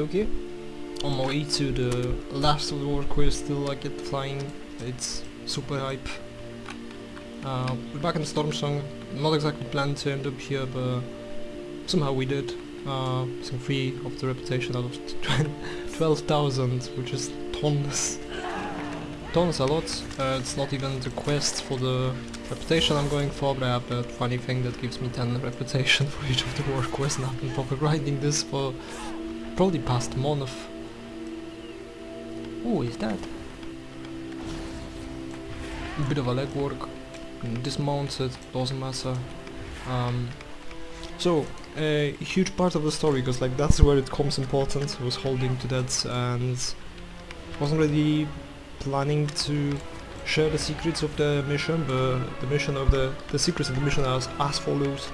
okay. On my way to the last of the war quest till I get flying. It's super hype. Uh, we're back in Stormsong. Not exactly planned to end up here, but somehow we did. Uh, some free of the reputation out of 12,000, which is tons. Tons a lot. Uh, it's not even the quest for the reputation I'm going for, but I have funny thing that gives me 10 reputation for each of the war quests and I've been proper grinding this for probably past month. Oh, is that? Bit of a legwork. Dismounted, doesn't matter. Um, so, a huge part of the story, because like that's where it comes important, was holding to that and wasn't really planning to share the secrets of the mission, but the mission of the, the secrets of the mission are as, as follows.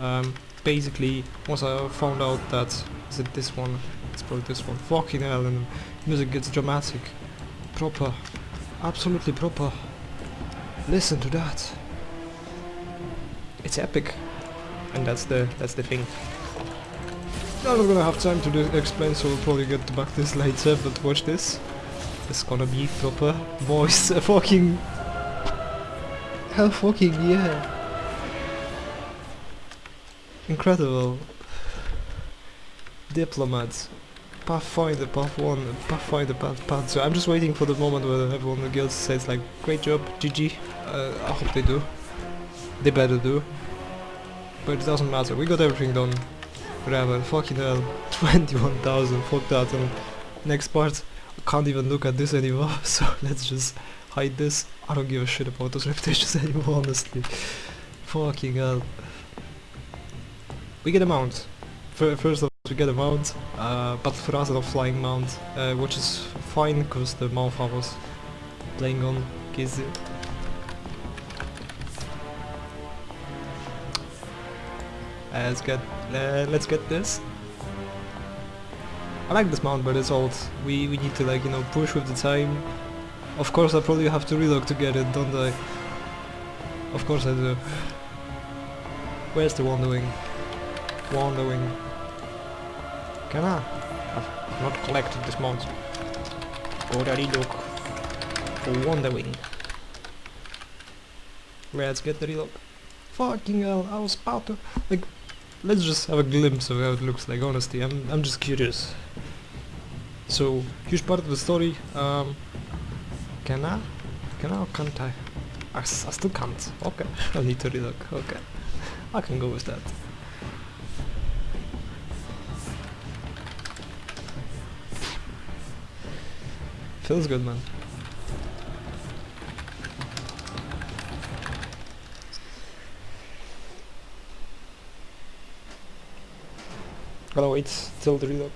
Um, basically, once I found out that, is it this one? It's probably this one. Fucking hell, and music gets dramatic. Proper. Absolutely proper. Listen to that. It's epic. And that's the that's the thing. I'm not gonna have time to explain, so we'll probably get back this later, but watch this. It's gonna be proper voice fucking Hell fucking yeah. Incredible. Diplomat. Pathfinder, Path 1, Pathfinder, Path, Path 2. I'm just waiting for the moment where everyone in the guild says like, great job, GG. Uh, I hope they do. They better do. But it doesn't matter, we got everything done. Whatever, fucking hell. 21,000, fuck that. And next part, I can't even look at this anymore, so let's just hide this. I don't give a shit about those reputations anymore, honestly. Fucking hell. We get a mount. First of all, we get a mount, uh, but for us it's a flying mount, uh, which is fine because the mount I was playing on is Uh, let's get uh, let's get this. I like this mount, but it's old. We we need to like you know push with the time. Of course, I probably have to reload to get it, don't I? Of course I do. Where's the Wonder Wing. Can I? I've not collected this mount. Already look for Wonderwing. Let's get the reload. Fucking hell, I was about to like let's just have a glimpse of how it looks like honestly I'm, I'm just curious so huge part of the story um, can I can I or can't I I, I still can't okay I need to relook okay I can go with that feels good man Gotta wait till the relock.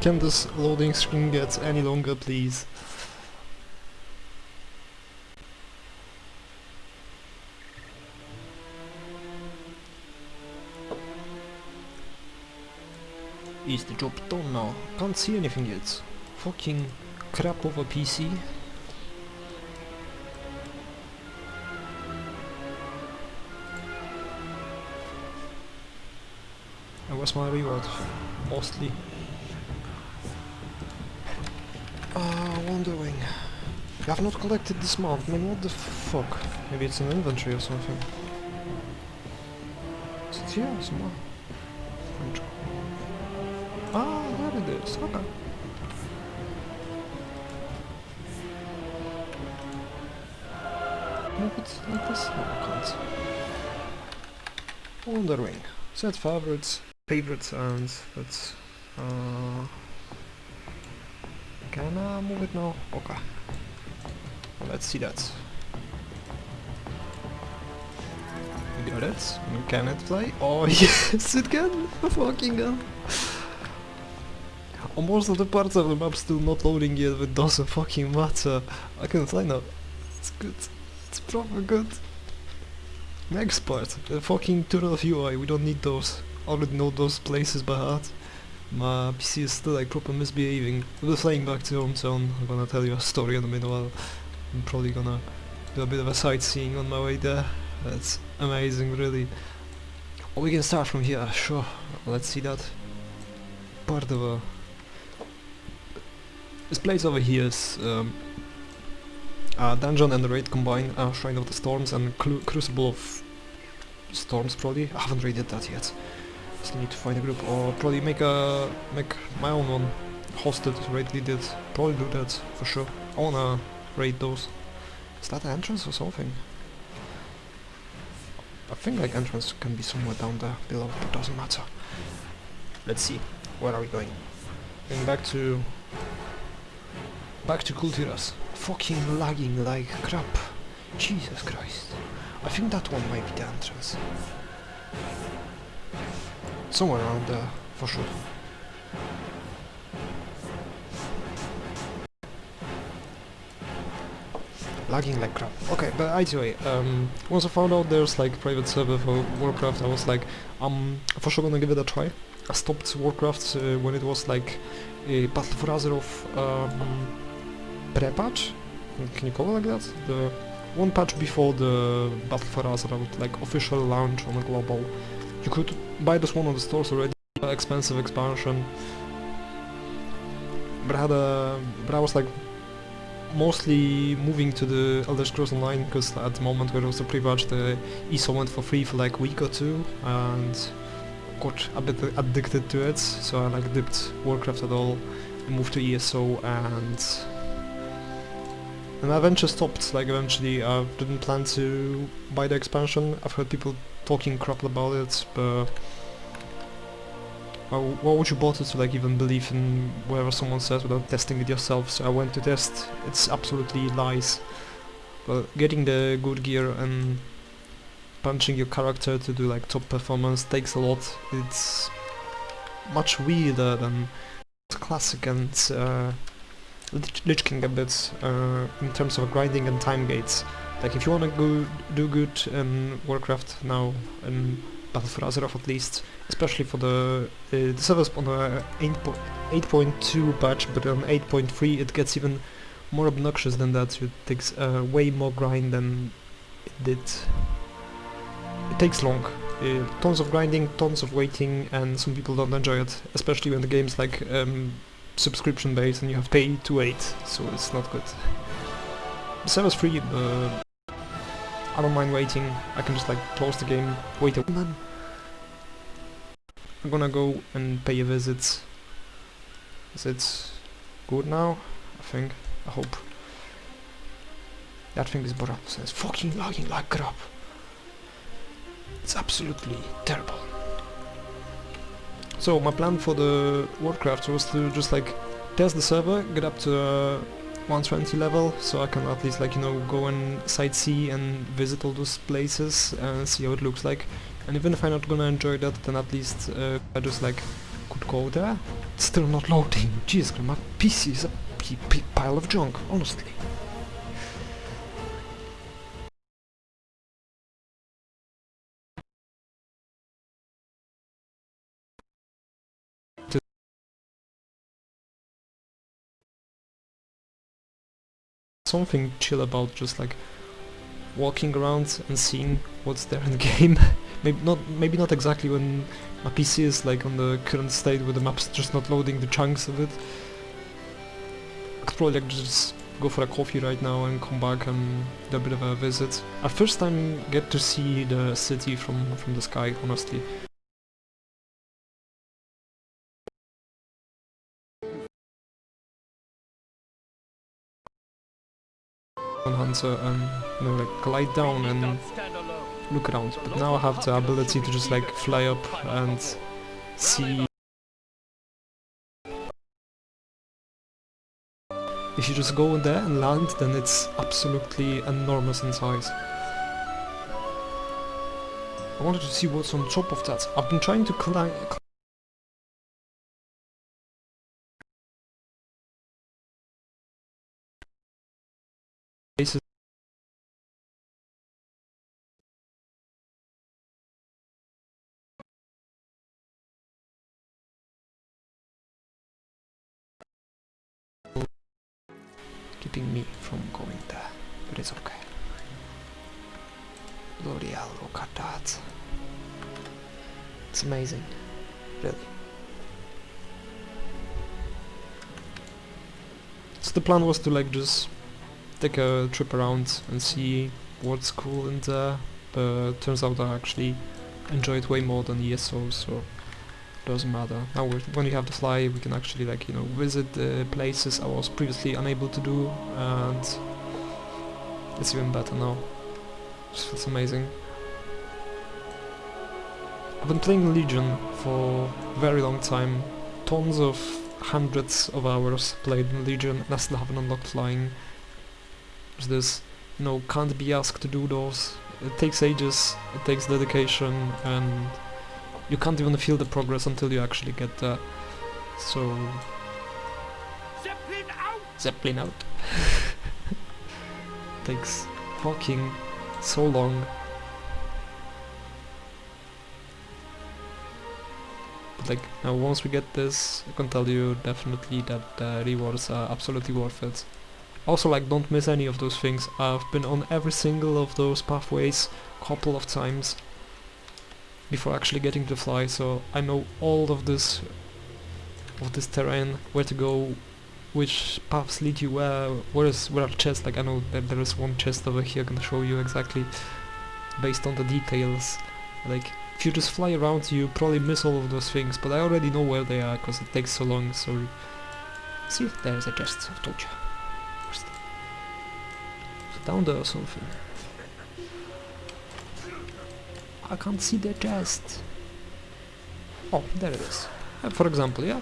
Can this loading screen get any longer, please? is the job done now? Can't see anything yet. Fucking crap over PC. And where's my reward? Mostly. Ah, Wonderwing. You have not collected this mount, man, what the fuck? Maybe it's an inventory or something. Is it here somewhere? Ah, there it is, okay. Move it like this? No, I can't. Wonderwing. Set favorites, favorites and that's uh can I move it now? Okay. Let's see that. We got it. Can it play? Oh yes, it can! Fucking hell. On most of the parts of the map still not loading yet, but doesn't fucking matter. I can fly now. It's good. It's proper good. Next part, the fucking tunnel of UI, we don't need those. I Already know those places by heart. My PC is still like proper misbehaving. We're flying back to hometown. I'm gonna tell you a story in a minute while. I'm probably gonna do a bit of a sightseeing on my way there. That's amazing, really. We can start from here, sure. Let's see that. Part of a... This place over here is um, a dungeon and raid combined, uh, Shrine of the Storms and Cru Crucible of Storms probably. I haven't raided that yet. Still need to find a group or probably make a make my own one. Hosted, raid leaded. Probably do that for sure. I wanna raid those. Is that the entrance or something? I think like entrance can be somewhere down there below, but doesn't matter. Let's see. Where are we going? Going back to back to Kul Tiras. Fucking lagging like crap. Jesus Christ. I think that one might be the entrance. Somewhere around there, for sure. Lagging like crap. Okay, but anyway, um, once I found out there's like private server for Warcraft, I was like, I'm for sure gonna give it a try. I stopped Warcraft uh, when it was like a Battle for Azeroth um, pre-patch. Can you call it like that? The one patch before the Battle for Azeroth, like official launch on global. You could buy this one on the stores already. Expensive expansion. But I had a, but I was like mostly moving to the Elder Scrolls Online because at the moment where it was a pre-patch, the ESO went for free for like a week or two, and got a bit addicted to it. So I like dipped Warcraft at all, and moved to ESO, and and I eventually stopped. Like eventually, I didn't plan to buy the expansion. I've heard people talking crap about it, but uh, why would you bother to like even believe in whatever someone says without testing it yourself? So I went to test. It's absolutely lies. But getting the good gear and punching your character to do like top performance takes a lot. It's much weirder than classic and uh, Lich King a bit uh, in terms of grinding and time gates. Like if you wanna go do good in Warcraft now and Battle for Azeroth at least, especially for the uh, the servers on the 8.2 patch, but on 8.3 it gets even more obnoxious than that. It takes uh, way more grind than it did. It takes long. Uh, tons of grinding, tons of waiting, and some people don't enjoy it, especially when the game's like um, subscription based and you have to pay to wait, so it's not good. The server's free, but I don't mind waiting. I can just like close the game, wait a minute. I'm gonna go and pay a visit. Is it good now? I think. I hope. That thing is broken. It's fucking lagging like crap. It's absolutely terrible. So my plan for the Warcraft was to just like test the server, get up to uh, 120 level, so I can at least like you know go and sightsee and visit all those places and see how it looks like. And even if I'm not gonna enjoy that, then at least uh, I just like could go there. It's still not loading. Jeez, my PC is a pile of junk, honestly. Something chill about just like walking around and seeing what's there in the game. maybe not maybe not exactly when my PC is like on the current state where the map's just not loading the chunks of it. I could probably like just go for a coffee right now and come back and do a bit of a visit. I first time get to see the city from from the sky, honestly. Hunter uh, and you know, like glide down and look around. But now I have the ability to just like fly up and see If you just go in there and land, then it's absolutely enormous in size. I wanted to see what's on top of that. I've been trying to climb... keeping me from going there, but it's okay. Bloody look at that. It's amazing, really. So the plan was to like just take a trip around and see what's cool in there, uh, but turns out I actually enjoy it way more than ESO, so doesn't matter. Now when we have the fly we can actually like, you know, visit the places I was previously unable to do and it's even better now. Just feels amazing. I've been playing Legion for a very long time, tons of hundreds of hours played in Legion and I still haven't unlocked flying. This, you know, can't be asked to do those. It takes ages, it takes dedication and you can't even feel the progress until you actually get there. So... Zeppelin out! Zeppelin out. Takes fucking so long. But like, now once we get this, I can tell you definitely that the rewards are absolutely worth it. Also like, don't miss any of those things. I've been on every single of those pathways couple of times before actually getting to fly, so I know all of this of this terrain, where to go, which paths lead you where, where is where are chests, like I know that there is one chest over here, I can show you exactly based on the details. Like if you just fly around you probably miss all of those things, but I already know where they are because it takes so long, so see if there's a chest, I've told you. Down there or something? I can't see the chest. Oh, there it is. Uh, for example, yeah.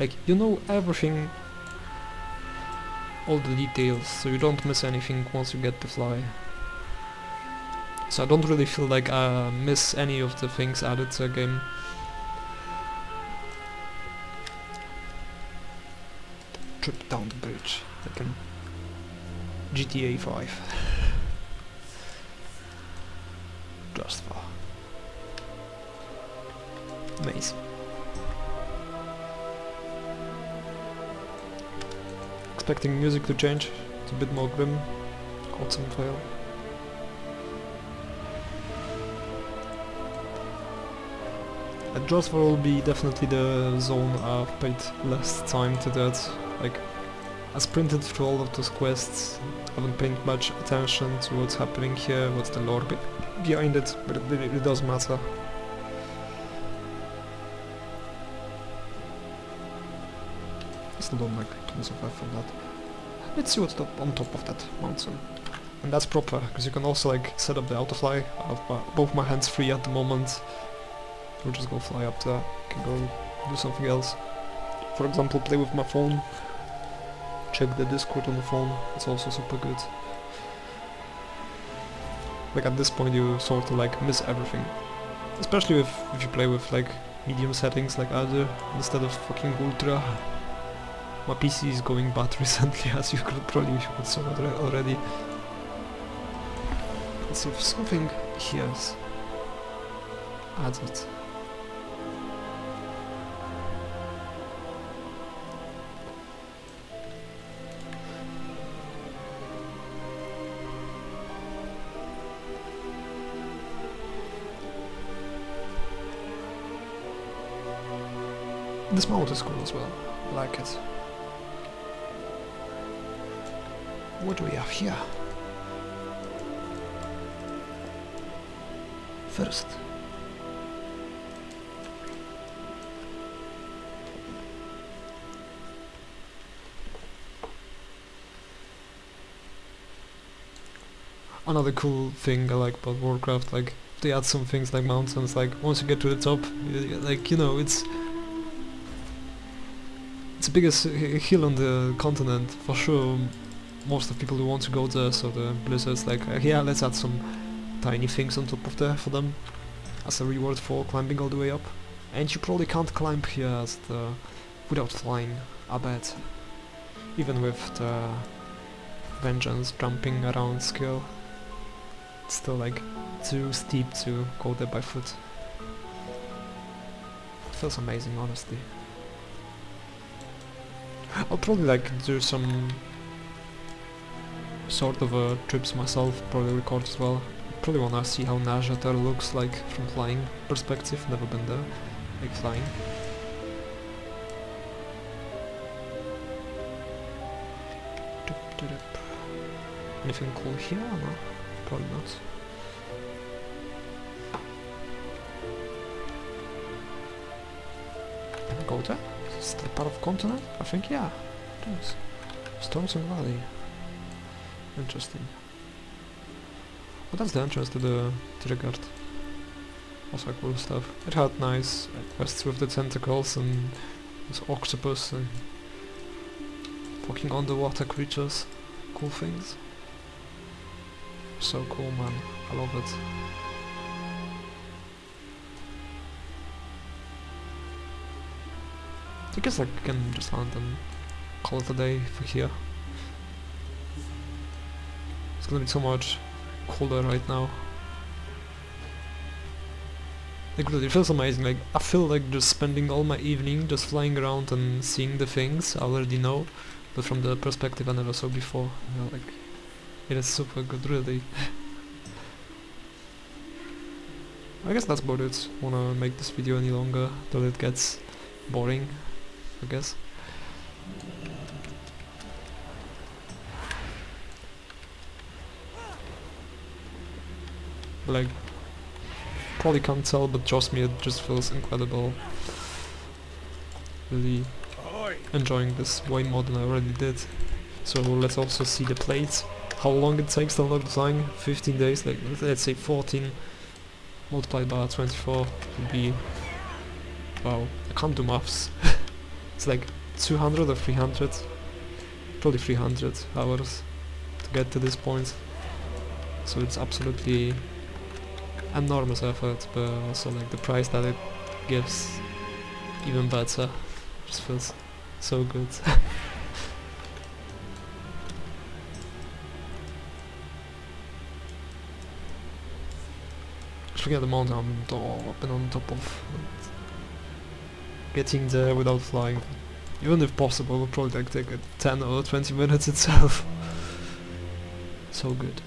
Like, you know everything, all the details, so you don't miss anything once you get to fly. So I don't really feel like I miss any of the things added to the game. Trip down the bridge, like in GTA 5. Just far. Amazing. Expecting music to change, it's a bit more grim. Awesome fail. And Josvar will be definitely the zone I've paid less time to that. Like, I sprinted through all of those quests, haven't paid much attention to what's happening here, what's the lore be behind it, but it really it does matter. I still don't like tons of effort on that. Let's see what's on top of that mountain. And that's proper, because you can also like set up the autofly. I have my, both my hands free at the moment. We'll just go fly up there. Can go do something else. For example, play with my phone. Check the Discord on the phone. It's also super good. Like at this point you sort of like miss everything. Especially if, if you play with like medium settings like I do instead of fucking ultra. My PC is going bad recently as you could probably could saw already. Let's see if something here is added. This mount is cool as well. I like it. What do we have here? First. Another cool thing I like about Warcraft, like they add some things like mountains, like once you get to the top, like you know, it's it's the biggest hill on the continent for sure. Most of people who want to go there, so the Blizzard's like, uh, yeah, let's add some tiny things on top of there for them as a reward for climbing all the way up. And you probably can't climb here the without flying, I bet. Even with the vengeance jumping around skill. It's still like too steep to go there by foot. It feels amazing honestly. I'll probably like do some sort of uh, trips myself, probably record as well. Probably wanna see how Nazjatar looks like from flying perspective, never been there, like flying. Anything cool here? No, probably not. Go there? Is that part of continent? I think yeah, it is. Stormsong Valley. Interesting. Well, that's the entrance to the to the guard. Also cool stuff. It had nice quests with the tentacles and this octopus and fucking underwater creatures. Cool things. So cool, man. I love it. I guess I can just land and call it a day for here. It's gonna be so much colder right now. Like really, it feels amazing. Like I feel like just spending all my evening just flying around and seeing the things I already know, but from the perspective I never saw before. You know, like it is super good, really. I guess that's about it. Wanna make this video any longer till it gets boring, I guess. Like, probably can't tell, but trust me, it just feels incredible. Really enjoying this way more than I already did. So let's also see the plates. How long it takes to unlock the flying? 15 days, like let's say 14 multiplied by 24 would be... Wow, I can't do maths. it's like 200 or 300, probably 300 hours to get to this point. So it's absolutely enormous effort, but also like the price that it gives even better. Just feels so good. Just at the mountain I'm up and on top of. Getting there without flying, even if possible, would probably like take uh, 10 or 20 minutes itself. so good.